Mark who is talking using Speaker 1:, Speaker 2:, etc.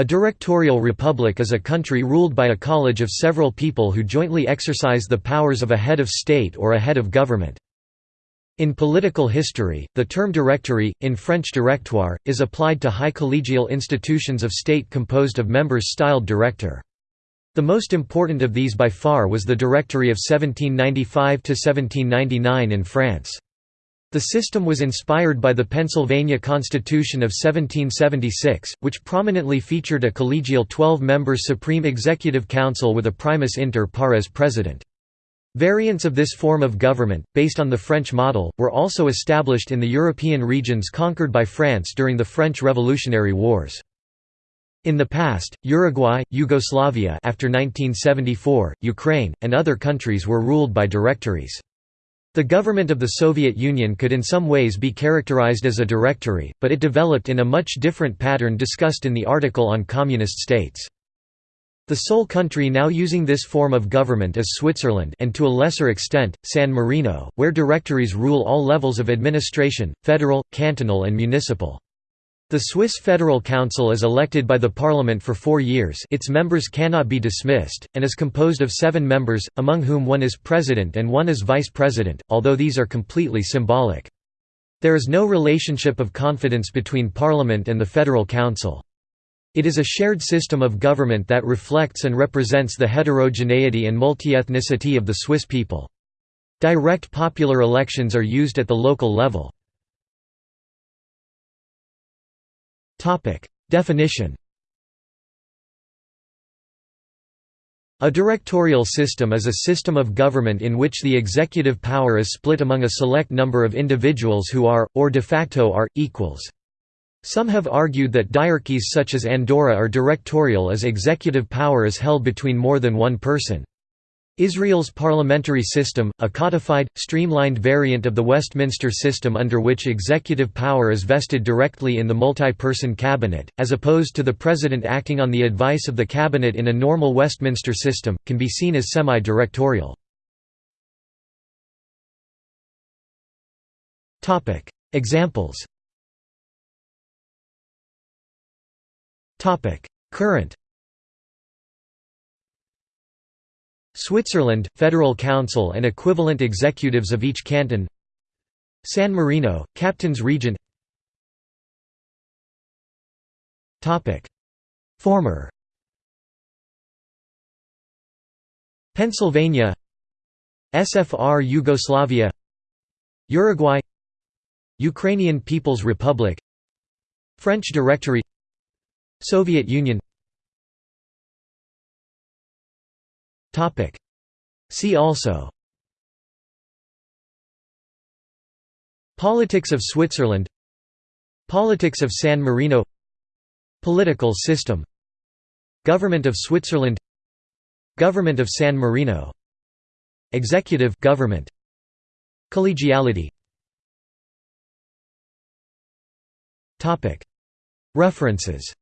Speaker 1: A directorial republic is a country ruled by a college of several people who jointly exercise the powers of a head of state or a head of government. In political history, the term directory, in French directoire, is applied to high collegial institutions of state composed of members styled director. The most important of these by far was the Directory of 1795–1799 in France. The system was inspired by the Pennsylvania Constitution of 1776, which prominently featured a collegial 12-member Supreme Executive Council with a primus inter pares president. Variants of this form of government, based on the French model, were also established in the European regions conquered by France during the French Revolutionary Wars. In the past, Uruguay, Yugoslavia after 1974, Ukraine, and other countries were ruled by directories. The government of the Soviet Union could in some ways be characterized as a directory, but it developed in a much different pattern discussed in the article on communist states. The sole country now using this form of government is Switzerland and to a lesser extent, San Marino, where directories rule all levels of administration, federal, cantonal and municipal. The Swiss Federal Council is elected by the parliament for four years its members cannot be dismissed, and is composed of seven members, among whom one is president and one is vice president, although these are completely symbolic. There is no relationship of confidence between parliament and the Federal Council. It is a shared system of government that reflects and represents the heterogeneity and multi-ethnicity of the Swiss people. Direct popular elections are used at the local level. Topic. Definition A directorial system is a system of government in which the executive power is split among a select number of individuals who are, or de facto are, equals. Some have argued that diarchies such as Andorra are directorial as executive power is held between more than one person. Israel's parliamentary system, a codified, streamlined variant of the Westminster system under which executive power is vested directly in the multi-person cabinet, as opposed to the president acting on the advice of the cabinet in a normal Westminster system, can be seen as semi-directorial. Examples. Current Switzerland, Federal Council and equivalent executives of each canton. San Marino, Captains Regent Former. Pennsylvania. SFR Yugoslavia. Uruguay. Ukrainian People's Republic. French Directory. Soviet Union Topic. See also. Politics of Switzerland. Politics of San Marino. Political system. Government of Switzerland. Government of San Marino. Executive government. Collegiality. References